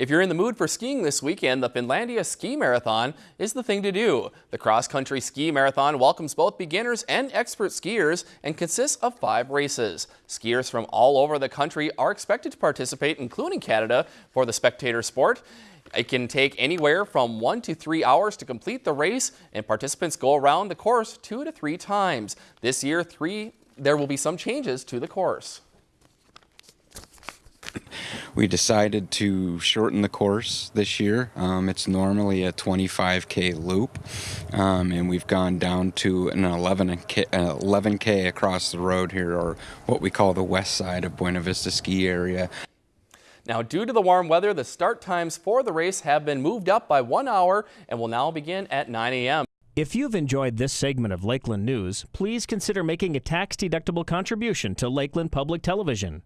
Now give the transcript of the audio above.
If you're in the mood for skiing this weekend, the Finlandia Ski Marathon is the thing to do. The cross-country ski marathon welcomes both beginners and expert skiers and consists of five races. Skiers from all over the country are expected to participate, including Canada, for the spectator sport. It can take anywhere from one to three hours to complete the race, and participants go around the course two to three times. This year, three, there will be some changes to the course we decided to shorten the course this year. Um, it's normally a 25k loop, um, and we've gone down to an 11k, uh, 11k across the road here, or what we call the west side of Buena Vista ski area. Now, due to the warm weather, the start times for the race have been moved up by one hour and will now begin at 9 a.m. If you've enjoyed this segment of Lakeland News, please consider making a tax-deductible contribution to Lakeland Public Television.